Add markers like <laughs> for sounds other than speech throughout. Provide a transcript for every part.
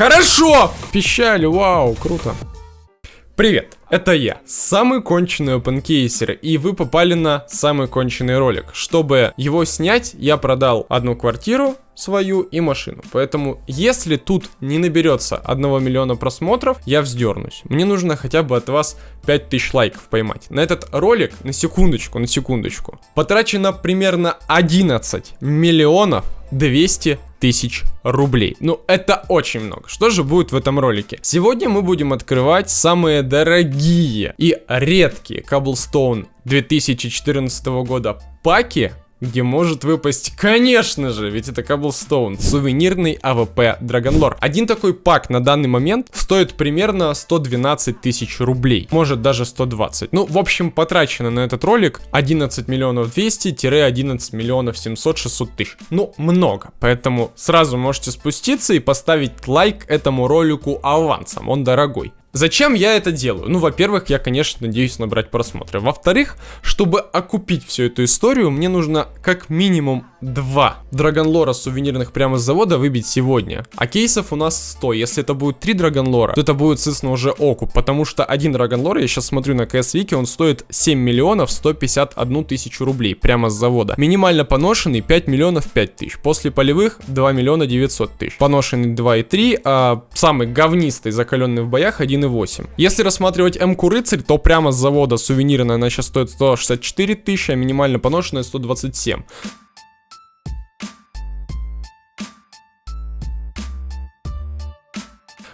Хорошо! Пищали, вау, круто. Привет, это я, самый конченый опенкейсер, и вы попали на самый конченый ролик. Чтобы его снять, я продал одну квартиру, свою и машину. Поэтому, если тут не наберется 1 миллиона просмотров, я вздернусь. Мне нужно хотя бы от вас 5000 лайков поймать. На этот ролик, на секундочку, на секундочку, потрачено примерно 11 миллионов 200 тысяч рублей. Ну, это очень много. Что же будет в этом ролике? Сегодня мы будем открывать самые дорогие и редкие Cobblestone 2014 года паки где может выпасть, конечно же, ведь это Cobblestone, сувенирный AWP Dragon Lore. Один такой пак на данный момент стоит примерно 112 тысяч рублей, может даже 120. Ну, в общем, потрачено на этот ролик 11 миллионов 200-11 миллионов 700-600 тысяч. Ну, много, поэтому сразу можете спуститься и поставить лайк этому ролику авансом, он дорогой. Зачем я это делаю? Ну, во-первых, я, конечно, надеюсь набрать просмотры. Во-вторых, чтобы окупить всю эту историю, мне нужно как минимум два драгонлора сувенирных прямо с завода выбить сегодня. А кейсов у нас 100. Если это будет 3 драгонлора, то это будет, соответственно, уже окуп. Потому что один драгонлор, я сейчас смотрю на CS Wiki, он стоит 7 миллионов 151 тысячу рублей прямо с завода. Минимально поношенный 5 миллионов 5 тысяч. После полевых 2 миллиона 900 тысяч. Поношенный 2,3, а самый говнистый, закаленный в боях 1 1,8. Если рассматривать М-ку рыцарь, то прямо с завода сувенирная она сейчас стоит 164 тысячи, а минимально поношенная 127.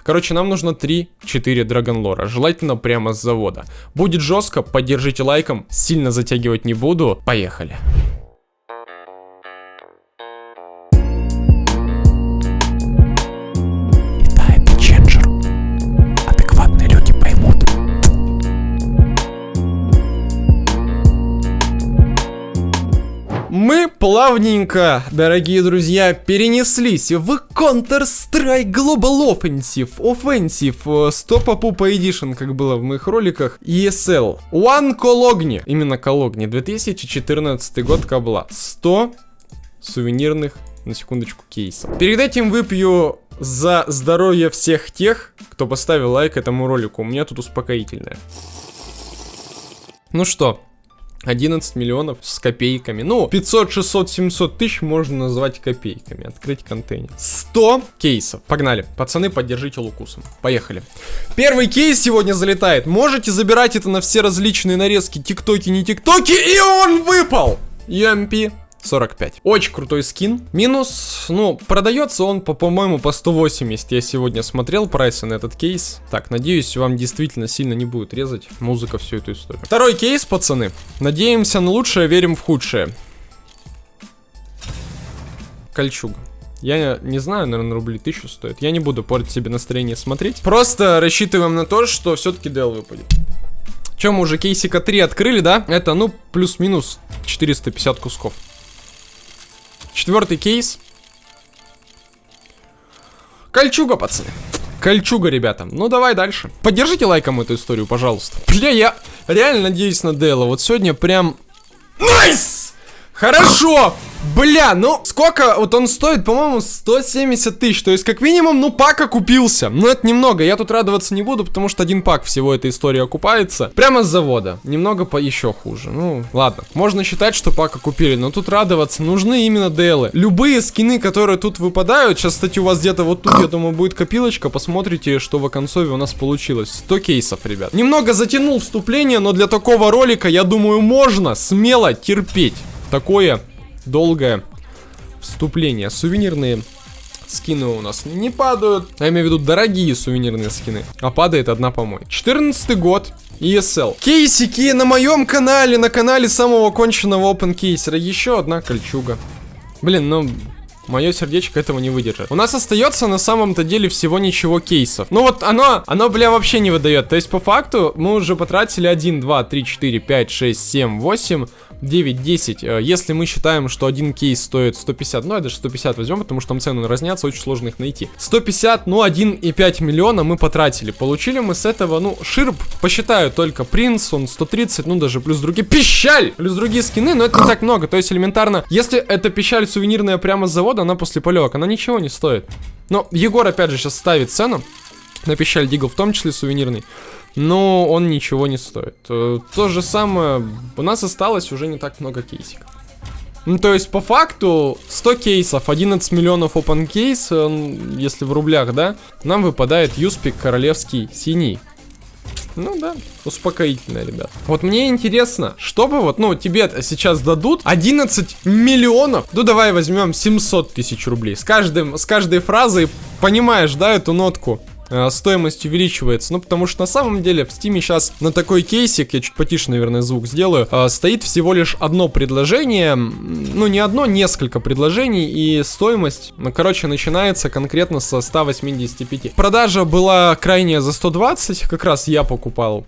Короче, нам нужно 3-4 драгонлора, желательно прямо с завода. Будет жестко, поддержите лайком, сильно затягивать не буду. Поехали. Плавненько, дорогие друзья, перенеслись в Counter-Strike Global Offensive, Offensive, 100 Папупа Edition, как было в моих роликах, ESL, One Cologne, именно Cologne, 2014 год кабла, 100 сувенирных, на секундочку, кейсов. Перед этим выпью за здоровье всех тех, кто поставил лайк этому ролику, у меня тут успокоительное. Ну что, 11 миллионов с копейками. Ну, 500, 600, 700 тысяч можно назвать копейками. Открыть контейнер. 100 кейсов. Погнали. Пацаны, поддержите лукусом. Поехали. Первый кейс сегодня залетает. Можете забирать это на все различные нарезки. Тиктоки, не тиктоки. И он выпал. UMP 45. Очень крутой скин. Минус, ну, продается он, по, по-моему, по 180. Я сегодня смотрел прайсы на этот кейс. Так, надеюсь, вам действительно сильно не будет резать музыка всю эту историю. Второй кейс, пацаны. Надеемся на лучшее, верим в худшее. Кольчуга. Я не знаю, наверное, рублей тысячу стоит. Я не буду портить себе настроение смотреть. Просто рассчитываем на то, что все-таки DL выпадет. Чем мы уже кейсика 3 открыли, да? Это, ну, плюс-минус 450 кусков. Четвертый кейс. Кольчуга, пацаны. Кольчуга, ребята. Ну, давай дальше. Поддержите лайком эту историю, пожалуйста. Бля, я реально надеюсь на DL а. Вот сегодня прям... Nice! Хорошо! Бля, ну сколько вот он стоит, по-моему, 170 тысяч. То есть, как минимум, ну пак окупился. Но это немного. Я тут радоваться не буду, потому что один пак всего этой истории окупается. Прямо с завода. Немного по еще хуже. Ну, ладно. Можно считать, что пак окупили, но тут радоваться нужны именно DL ы. Любые скины, которые тут выпадают, сейчас, кстати, у вас где-то вот тут, я думаю, будет копилочка. Посмотрите, что в оконцове у нас получилось. 100 кейсов, ребят. Немного затянул вступление, но для такого ролика, я думаю, можно смело терпеть. Такое долгое вступление. Сувенирные скины у нас не падают. Я имею в виду дорогие сувенирные скины. А падает одна помой. 14 год. ESL. Кейсики на моем канале, на канале самого конченного open кейсера. Еще одна кольчуга. Блин, ну... Мое сердечко этого не выдержит. У нас остается на самом-то деле всего ничего кейсов. Ну вот оно, оно, бля, вообще не выдает. То есть по факту мы уже потратили 1, 2, 3, 4, 5, 6, 7, 8, 9, 10. Если мы считаем, что один кейс стоит 150, ну я даже 150 возьмем, потому что там цены разнятся, очень сложно их найти. 150, ну 1,5 миллиона мы потратили. Получили мы с этого, ну, ширп, посчитаю только принц, он 130, ну даже плюс другие, пищаль! Плюс другие скины, но это не так много. То есть элементарно, если это пищаль сувенирная прямо с завода, завода, она после полевок, она ничего не стоит. Но Егор опять же сейчас ставит цену на пищаль Дигл, в том числе сувенирный. Но он ничего не стоит. Э, то же самое, у нас осталось уже не так много кейсиков. Ну, то есть, по факту, 100 кейсов, 11 миллионов open кейс, э, если в рублях, да, нам выпадает Юспик королевский синий. Ну да, успокоительно, ребят. Вот мне интересно, что бы вот, ну, тебе сейчас дадут 11 миллионов. Ну, давай возьмем 700 тысяч рублей. С, каждым, с каждой фразой понимаешь, да, эту нотку? Э, стоимость увеличивается. Ну, потому что на самом деле в Steam е сейчас на такой кейсик, я чуть потише, наверное, звук сделаю, э, стоит всего лишь одно предложение, ну, не одно, несколько предложений, и стоимость, ну, короче, начинается конкретно со 185. Продажа была крайняя за 120, как раз я покупал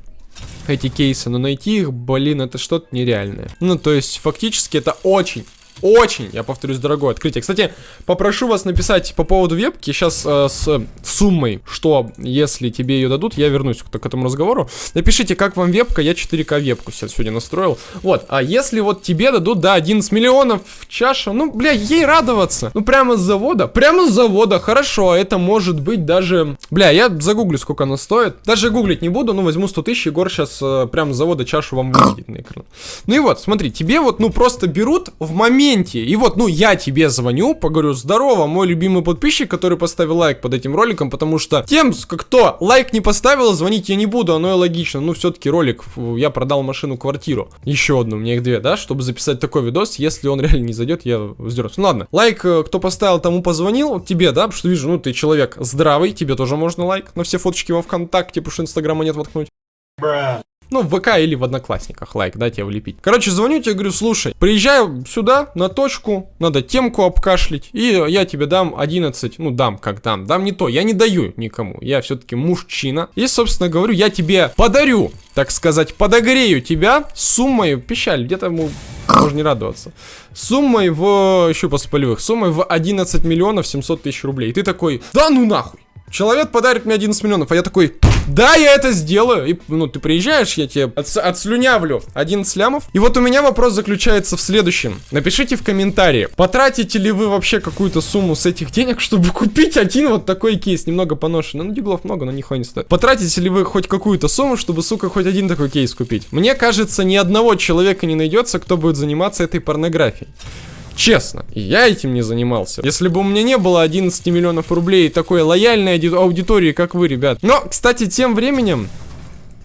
эти кейсы, но найти их, блин, это что-то нереальное. Ну, то есть, фактически это очень очень, я повторюсь, дорогое открытие. Кстати, попрошу вас написать по поводу вебки сейчас э, с суммой, что если тебе ее дадут, я вернусь к, к этому разговору. Напишите, как вам вебка, я 4К вебку сегодня настроил. Вот, а если вот тебе дадут, да, 11 миллионов чаша, ну, бля, ей радоваться. Ну, прямо с завода, прямо с завода, хорошо, это может быть даже... Бля, я загуглю, сколько она стоит. Даже гуглить не буду, ну, возьму 100 тысяч, Егор сейчас э, прямо с завода чашу вам выведет на экран. Ну и вот, смотри, тебе вот, ну, просто берут в момент моменте. И вот, ну, я тебе звоню, поговорю, здорово, мой любимый подписчик, который поставил лайк под этим роликом, потому что тем, кто лайк не поставил, звонить я не буду, оно и логично. Ну, все-таки ролик, я продал машину-квартиру. Еще одну, у меня их две, да, чтобы записать такой видос, если он реально не зайдет, я сдернусь. Ну, ладно, лайк, э, кто поставил, тому позвонил, тебе, да, потому что вижу, ну, ты человек здравый, тебе тоже можно лайк на все фоточки во ВКонтакте, потому что Инстаграма нет воткнуть. Bruh. Ну, в ВК или в Одноклассниках лайк, да, тебе влепить. Короче, звоню тебе, говорю, слушай, приезжаю сюда, на точку, надо темку обкашлять, и я тебе дам 11, ну, дам, как дам, дам не то, я не даю никому, я все-таки мужчина. И, собственно, говорю, я тебе подарю, так сказать, подогрею тебя суммой, печаль, где-то ему можно не радоваться. Суммой в, еще после полевых, суммой в 11 миллионов 700 тысяч рублей. И ты такой, да ну нахуй. Человек подарит мне 11 миллионов, а я такой, да, я это сделаю. И, ну, ты приезжаешь, я тебе от, отслюнявлю 11 лямов. И вот у меня вопрос заключается в следующем. Напишите в комментарии, потратите ли вы вообще какую-то сумму с этих денег, чтобы купить один вот такой кейс, немного поношенный. Ну, диглов много, но нихуя не стоит. Потратите ли вы хоть какую-то сумму, чтобы, сука, хоть один такой кейс купить? Мне кажется, ни одного человека не найдется, кто будет заниматься этой порнографией. Честно, я этим не занимался. Если бы у меня не было 11 миллионов рублей и такой лояльной аудитории, как вы, ребят. Но, кстати, тем временем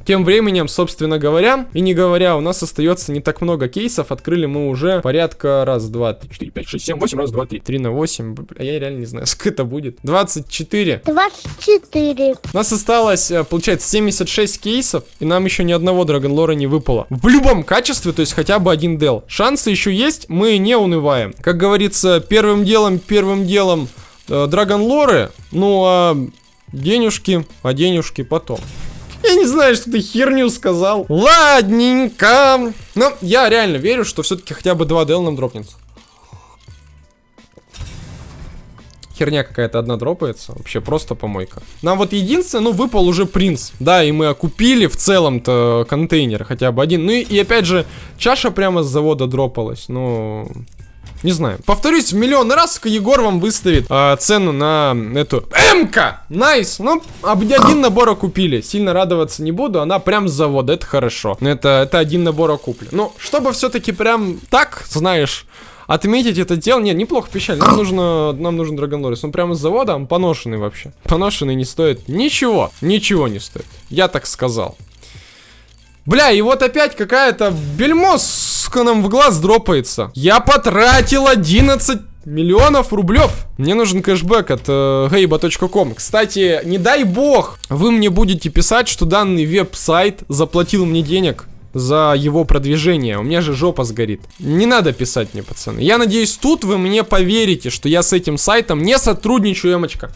тем временем, собственно говоря, и не говоря, у нас остается не так много кейсов. Открыли мы уже порядка раз, два, три, четыре, пять, шесть, семь, восемь, раз, два, три. Три на восемь. А я реально не знаю, <laughs> сколько это будет. 24. 24. У нас осталось, э, получается, 76 кейсов, и нам еще ни одного Драгонлора не выпало. В любом качестве, то есть хотя бы один дел. Шансы еще есть, мы не унываем. Как говорится, первым делом, первым делом э, Драгонлоры, ну а денежки, а денежки потом. Я не знаю, что ты херню сказал. Ладненько. Но я реально верю, что все-таки хотя бы 2 дел нам дропнется. Херня какая-то одна дропается. Вообще просто помойка. Нам вот единственное, ну, выпал уже принц. Да, и мы окупили в целом-то контейнер хотя бы один. Ну и, и опять же, чаша прямо с завода дропалась. Ну... Не знаю. Повторюсь, миллион раз Егор вам выставит э, цену на эту МК. Nice. Ну, один набор купили. Сильно радоваться не буду. Она прям с завода. Это хорошо. Это, это один набор куплен. Ну, чтобы все-таки прям так, знаешь отметить это дело. Нет, неплохо печаль. Нам нужно, нам нужен Dragon Lore. Он прямо с завода, он поношенный вообще. Поношенный не стоит ничего. Ничего не стоит. Я так сказал. Бля, и вот опять какая-то бельмо, нам в глаз дропается. Я потратил 11 миллионов рублев. Мне нужен кэшбэк от э. Кстати, не дай бог, вы мне будете писать, что данный веб-сайт заплатил мне денег за его продвижение. У меня же жопа сгорит. Не надо писать мне, пацаны. Я надеюсь, тут вы мне поверите, что я с этим сайтом не сотрудничаю, эмочка.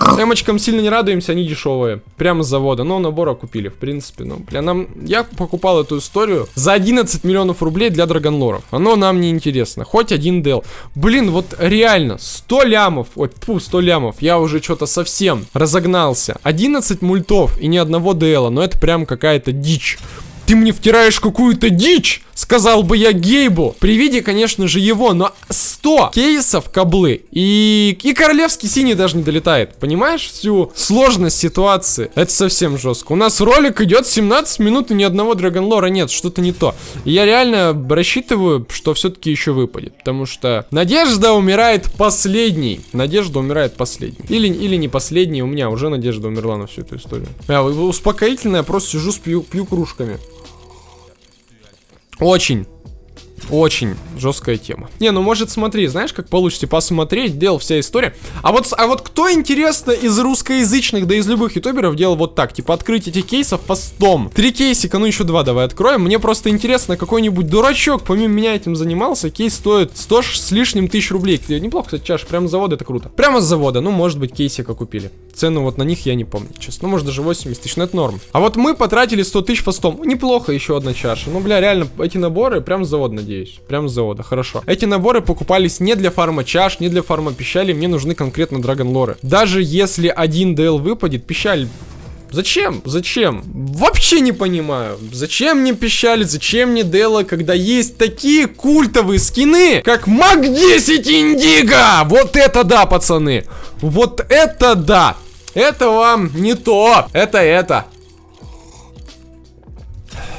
Эмочкам сильно не радуемся, они дешевые. Прямо с завода. Но набора купили, в принципе. Ну, бля, нам... Я покупал эту историю за 11 миллионов рублей для драгонлоров. Оно нам не интересно. Хоть один дел. Блин, вот реально, 100 лямов. Ой, фу, 100 лямов. Я уже что-то совсем разогнался. 11 мультов и ни одного дела. Но это прям какая-то дичь. Ты мне втираешь какую-то дичь Сказал бы я Гейбу. При виде, конечно же, его, но 100 кейсов каблы. И, и королевский синий даже не долетает. Понимаешь всю сложность ситуации? Это совсем жестко. У нас ролик идет 17 минут и ни одного драгонлора нет. Что-то не то. Я реально рассчитываю, что все-таки еще выпадет. Потому что надежда умирает последней. Надежда умирает последней. Или, или не последней. У меня уже надежда умерла на всю эту историю. Я успокоительная, просто сижу, пью, пью кружками. Очень очень жесткая тема. Не, ну может смотри, знаешь, как получится посмотреть, делал вся история. А вот, а вот кто, интересно, из русскоязычных, да из любых ютуберов делал вот так, типа открыть эти кейсов постом. Три кейсика, ну еще два давай откроем. Мне просто интересно, какой-нибудь дурачок помимо меня этим занимался, кейс стоит 100 с лишним тысяч рублей. Неплохо, кстати, чаша, прямо с завода это круто. Прямо с завода, ну может быть кейсика купили. Цену вот на них я не помню, честно. Ну может даже 80 тысяч, но это норм. А вот мы потратили 100 тысяч постом. Неплохо еще одна чаша. Ну бля, реально, эти наборы прям с завода, надеюсь. Прям завода, хорошо. Эти наборы покупались не для фарма чаш, не для фарма пищали, мне нужны конкретно драгон лоры. Даже если один DL выпадет, пищаль Зачем? Зачем? Вообще не понимаю. Зачем мне пищали, зачем мне Дела, когда есть такие культовые скины, как Мак 10 Индиго! Вот это да, пацаны! Вот это да! Это вам не то, это это.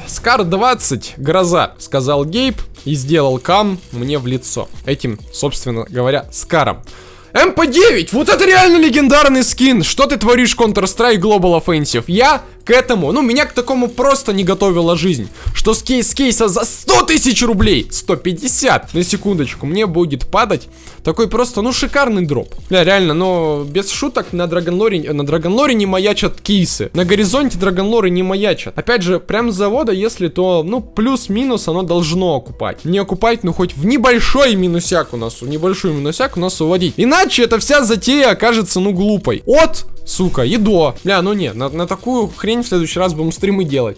Скар 20, гроза, сказал Гейб и сделал кам мне в лицо. Этим, собственно говоря, Скаром. МП-9, вот это реально легендарный скин. Что ты творишь, Counter-Strike Global Offensive? Я к этому, ну, меня к такому просто не готовила жизнь. Что с, кейс, кейса за 100 тысяч рублей, 150, на секундочку, мне будет падать такой просто, ну, шикарный дроп. Бля, реально, но без шуток на Драгонлоре, на Драгонлоре не маячат кейсы. На горизонте Драгонлоры не маячат. Опять же, прям с завода, если то, ну, плюс-минус оно должно окупать. Не окупать, ну, хоть в небольшой минусяк у нас, в небольшой минусяк у нас уводить. Иначе эта вся затея окажется, ну, глупой. От сука, и до. Бля, ну нет, на, на такую хрень в следующий раз будем стримы делать.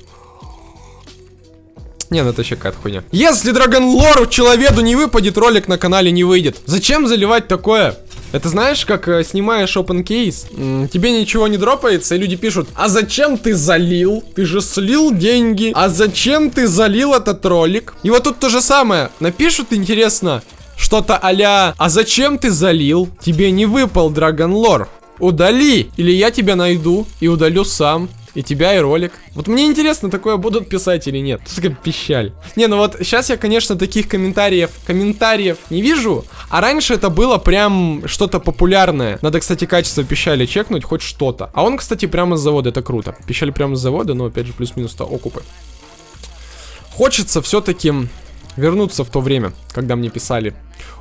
Не, ну это вообще какая-то хуйня. Если Драгон Лору человеку не выпадет, ролик на канале не выйдет. Зачем заливать такое? Это знаешь, как э, снимаешь open case, тебе ничего не дропается, и люди пишут, а зачем ты залил? Ты же слил деньги. А зачем ты залил этот ролик? И вот тут то же самое. Напишут, интересно, что-то а а зачем ты залил? Тебе не выпал Драгон Лор. Удали, или я тебя найду и удалю сам. И тебя, и ролик. Вот мне интересно, такое будут писать или нет. Тут такая пищаль. Не, ну вот сейчас я, конечно, таких комментариев, комментариев не вижу. А раньше это было прям что-то популярное. Надо, кстати, качество пищали чекнуть, хоть что-то. А он, кстати, прямо с завода, это круто. Пищали прямо с завода, но опять же плюс-минус-то окупы. Хочется все-таки вернуться в то время, когда мне писали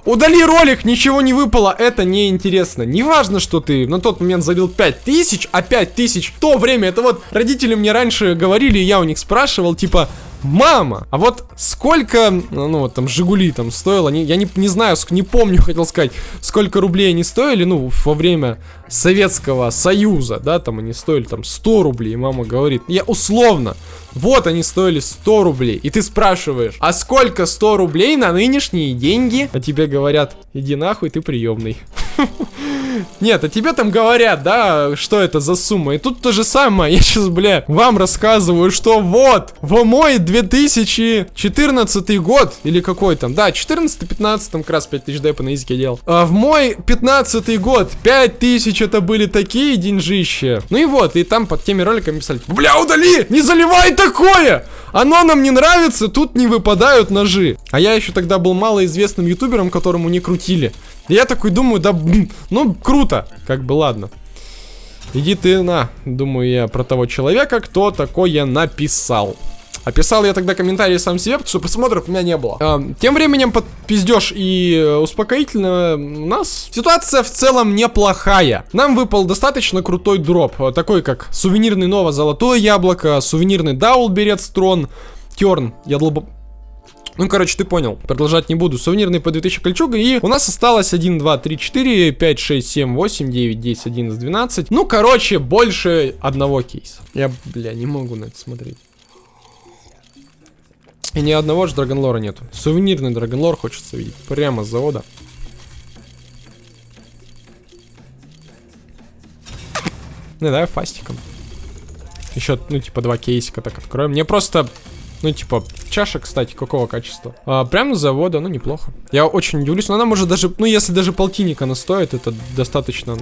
Удали ролик, ничего не выпало, это неинтересно. Неважно, что ты на тот момент залил 5000, а 5000 в то время, это вот родители мне раньше говорили, я у них спрашивал, типа, Мама! А вот сколько, ну вот там Жигули там стоило, не, я не, не знаю, не помню, <laughs> хотел сказать, сколько рублей они стоили, ну, во время Советского Союза, да, там они стоили там 100 рублей, мама говорит, я условно, вот они стоили 100 рублей, и ты спрашиваешь, а сколько 100 рублей на нынешние деньги? А тебе говорят, иди нахуй, ты приемный. <laughs> <laughs> Нет, а тебе там говорят, да, что это за сумма. И тут то же самое. <laughs> Я сейчас, бля, вам рассказываю, что вот, в мой 2014 год, или какой там, да, 14-15, там как раз 5000 депа на языке делал. А в мой 15 год 5000 это были такие деньжища. Ну и вот, и там под теми роликами писали, бля, удали, не заливай такое! Оно нам не нравится, тут не выпадают ножи. А я еще тогда был малоизвестным ютубером, которому не крутили. И я такой думаю, да, <clears throat> ну, круто. Как бы, ладно. Иди ты на, думаю я про того человека, кто такое написал. Описал я тогда комментарии сам себе, потому что просмотров у меня не было. А, тем временем под пиздеж и э, успокоительно у нас ситуация в целом неплохая. Нам выпал достаточно крутой дроп, э, такой как сувенирный ново золотое яблоко, сувенирный даул берет терн, я долбо... Ну, короче, ты понял. Продолжать не буду. Сувенирный по 2000 кольчуга. И у нас осталось 1, 2, 3, 4, 5, 6, 7, 8, 9, 10, 11, 12. Ну, короче, больше одного кейса. Я, бля, не могу на это смотреть. И ни одного же драгонлора нету. Сувенирный драгонлор хочется видеть. Прямо с завода. Ну, давай фастиком. Еще, ну, типа, два кейсика так откроем. Мне просто, ну, типа, Чаша, кстати, какого качества? А, прямо с завода, ну неплохо. Я очень удивлюсь, но она может даже, ну если даже полтинника она стоит, это достаточно...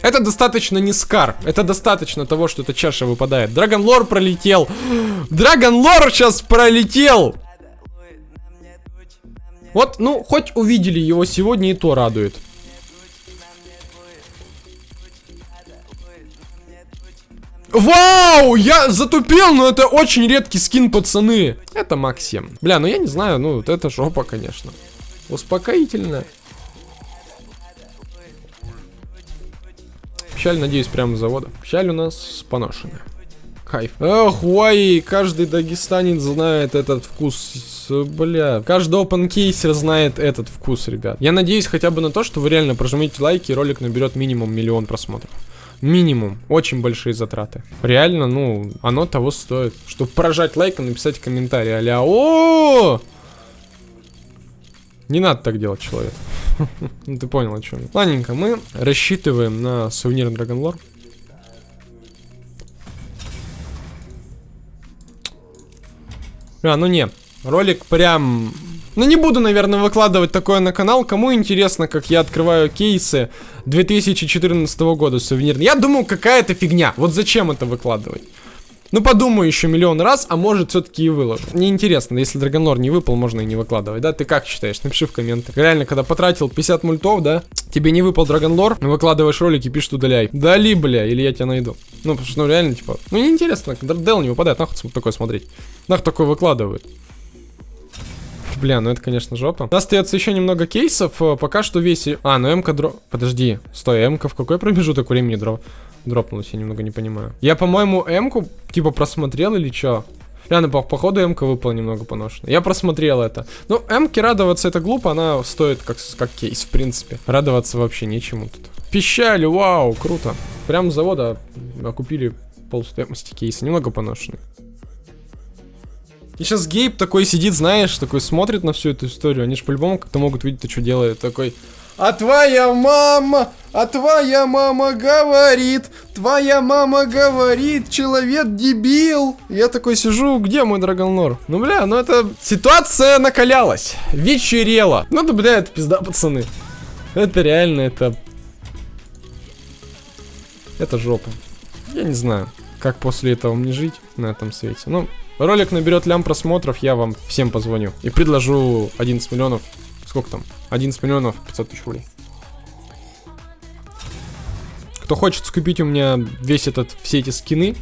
Это достаточно не скар. Это достаточно того, что эта чаша выпадает. Драгон Лор пролетел. Драгон Лор сейчас пролетел. Вот, ну, хоть увидели его сегодня, и то радует. Вау! Я затупил, но это очень редкий скин, пацаны. Это Максим. Бля, ну я не знаю, ну вот это жопа, конечно. Успокоительно. Печаль, надеюсь, прямо с завода. Печаль у нас поношенная. Кайф. Эх, уай, каждый дагестанец знает этот вкус. Бля, каждый open кейсер знает этот вкус, ребят. Я надеюсь хотя бы на то, что вы реально прожмите лайки, и ролик наберет минимум миллион просмотров. Минимум. Очень большие затраты. Реально, ну, оно того стоит. Чтобы поражать лайком, написать комментарий. Аля, о, Не надо так делать, человек. <laughs> Ну, ты понял, о чем. Ладненько, мы рассчитываем на сувенир Lore. А, ну не. Ролик прям ну, не буду, наверное, выкладывать такое на канал. Кому интересно, как я открываю кейсы 2014 года сувенирные. Я думаю, какая-то фигня. Вот зачем это выкладывать? Ну, подумаю еще миллион раз, а может все-таки и выложу. Мне интересно, если Драгонлор не выпал, можно и не выкладывать, да? Ты как считаешь? Напиши в комментах. Реально, когда потратил 50 мультов, да? Тебе не выпал Драгонлор, выкладываешь ролики, пишешь удаляй. Дали, бля, или я тебя найду. Ну, потому что, ну, реально, типа, ну, неинтересно, Дел не выпадает, нахуй такое смотреть. Нахуй такое выкладывают. Бля, ну это, конечно, жопа. У нас остается еще немного кейсов. Э, пока что весь... А, ну МК дроп... Подожди, стой, МК в какой промежуток времени дроп... дропнулась? Я немного не понимаю. Я, по-моему, МКу, типа, просмотрел или что? Реально, по походу МК выпала немного поношена. Я просмотрел это. Ну, МК радоваться это глупо, она стоит как, как кейс, в принципе. Радоваться вообще нечему тут. Пищали, вау, круто. Прям с завода окупили полстоимости кейса. Немного поношенный. И сейчас Гейб такой сидит, знаешь, такой смотрит на всю эту историю. Они же по-любому как-то могут видеть, то что делает. Такой, а твоя мама, а твоя мама говорит, твоя мама говорит, человек дебил. Я такой сижу, где мой Драгонлор? Ну, бля, ну это... Ситуация накалялась, вечерела. Ну да, бля, это пизда, пацаны. Это реально, это... Это жопа. Я не знаю, как после этого мне жить на этом свете. Ну, Ролик наберет лям просмотров, я вам всем позвоню. И предложу 11 миллионов. Сколько там? 11 миллионов 500 тысяч рублей. Кто хочет скупить у меня весь этот, все эти скины,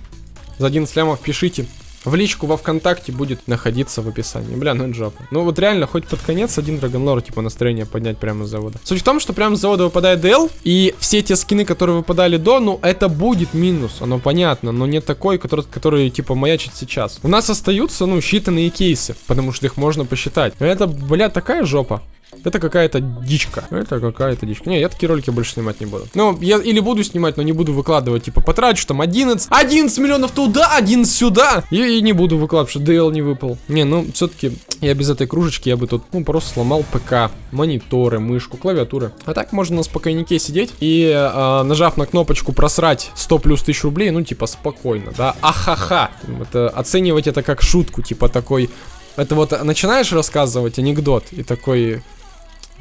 за 11 лямов пишите. В личку во ВКонтакте будет находиться в описании. Бля, ну жопа. Ну вот реально, хоть под конец один Драгонлор, типа, настроение поднять прямо с завода. Суть в том, что прямо с завода выпадает DL, и все те скины, которые выпадали до, ну, это будет минус, оно понятно, но не такой, который, который типа, маячит сейчас. У нас остаются, ну, считанные кейсы, потому что их можно посчитать. Это, бля, такая жопа. Это какая-то дичка. Это какая-то дичка. Не, я такие ролики больше снимать не буду. Ну, я или буду снимать, но не буду выкладывать. Типа, потрачу там 11, 11 миллионов туда, 11 сюда. И, и не буду выкладывать, что DL не выпал. Не, ну, все-таки я без этой кружечки, я бы тут, ну, просто сломал ПК, мониторы, мышку, клавиатуры. А так можно на спокойнике сидеть и, э, нажав на кнопочку просрать 100 плюс 1000 рублей, ну, типа, спокойно, да. Ахаха. Это, оценивать это как шутку, типа, такой... Это вот начинаешь рассказывать анекдот и такой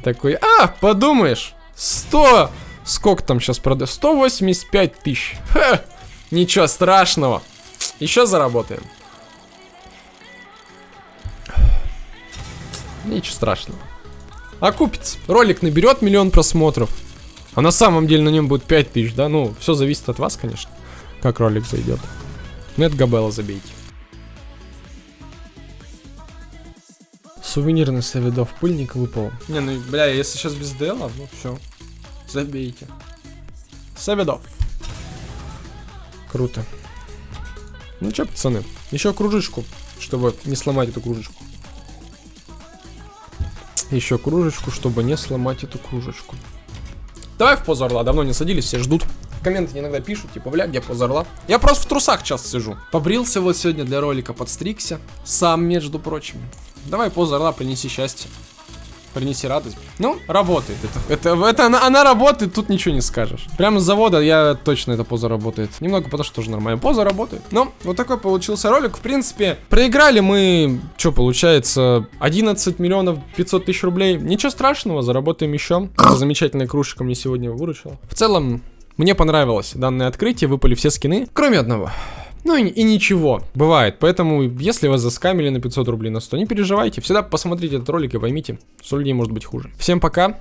такой, а, подумаешь, 100, сколько там сейчас продаю, 185 тысяч. Ха, ничего страшного, еще заработаем. Ничего страшного. Окупится. Ролик наберет миллион просмотров. А на самом деле на нем будет 5 тысяч, да? Ну, все зависит от вас, конечно. Как ролик зайдет. Нет Габела забейте. Сувенирный Савидов пыльник выпал. Не, ну, бля, если сейчас без дела, ну все. Забейте. Савидов. Круто. Ну что, пацаны, еще кружечку, чтобы не сломать эту кружечку. Еще кружечку, чтобы не сломать эту кружечку. Давай в позу орла, давно не садились, все ждут. Комменты иногда пишут, типа, бля, где поза орла? Я просто в трусах сейчас сижу. Побрился вот сегодня для ролика, подстригся. Сам, между прочим. Давай поза орла, принеси счастье. принеси радость. Ну, работает. Это, это, это она, она работает, тут ничего не скажешь. Прямо с завода я точно эта поза работает. Немного потому, что тоже нормально. Поза работает. Ну, вот такой получился ролик. В принципе, проиграли мы, что получается, 11 миллионов 500 тысяч рублей. Ничего страшного, заработаем еще. Замечательная кружечка мне сегодня выручила. В целом, мне понравилось данное открытие, выпали все скины, кроме одного. Ну и, и ничего, бывает. Поэтому, если вас заскамили на 500 рублей на 100, не переживайте. Всегда посмотрите этот ролик и поймите, что людей может быть хуже. Всем пока.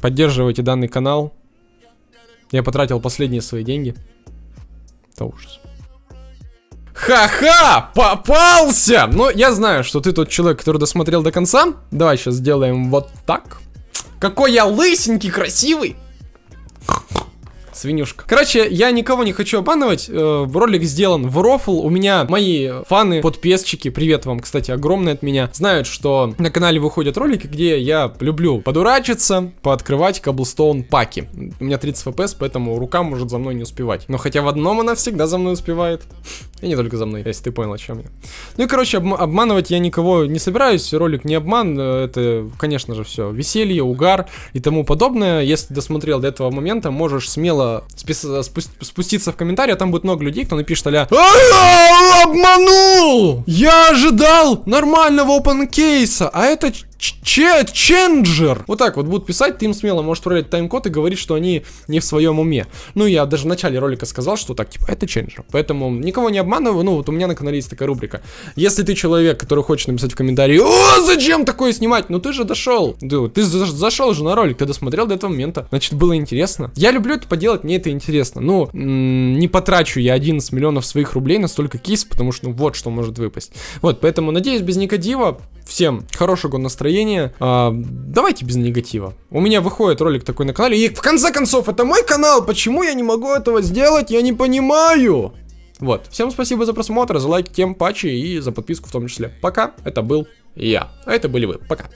Поддерживайте данный канал. Я потратил последние свои деньги. Это ужас. Ха-ха! Попался! Но я знаю, что ты тот человек, который досмотрел до конца. Давай сейчас сделаем вот так. Какой я лысенький, красивый! Свинюшка. Короче, я никого не хочу обманывать. Э, ролик сделан в рофл. У меня мои фаны, подписчики, привет вам, кстати, огромный от меня, знают, что на канале выходят ролики, где я люблю подурачиться, пооткрывать каблстоун паки. У меня 30 FPS, поэтому рука может за мной не успевать. Но хотя в одном она всегда за мной успевает. И не только за мной, если ты понял, о чем я. Ну и, короче, об обманывать я никого не собираюсь. Ролик не обман. Э, это, конечно же, все веселье, угар и тому подобное. Если досмотрел до этого момента, можешь смело спуститься в комментарии, а там будет много людей, кто напишет а обманул! Я ожидал нормального open кейса, а это Че Ченджер! Вот так вот будут писать, ты им смело можешь отправлять тайм-код и говорить, что они не в своем уме. Ну, я даже в начале ролика сказал, что так, типа, это Ченджер. Поэтому никого не обманываю, ну, вот у меня на канале есть такая рубрика. Если ты человек, который хочет написать в комментарии, о, зачем такое снимать? Ну, ты же дошел. Ты, ты зашел же на ролик, ты досмотрел до этого момента. Значит, было интересно. Я люблю это поделать, мне это интересно. Ну, не потрачу я 11 миллионов своих рублей на столько кейс, потому что, ну, вот что может выпасть. Вот, поэтому, надеюсь, без Никодива Всем хорошего настроения. А, давайте без негатива. У меня выходит ролик такой на канале. И в конце концов, это мой канал. Почему я не могу этого сделать? Я не понимаю. Вот. Всем спасибо за просмотр, за лайк, тем паче и за подписку в том числе. Пока. Это был я. А это были вы. Пока.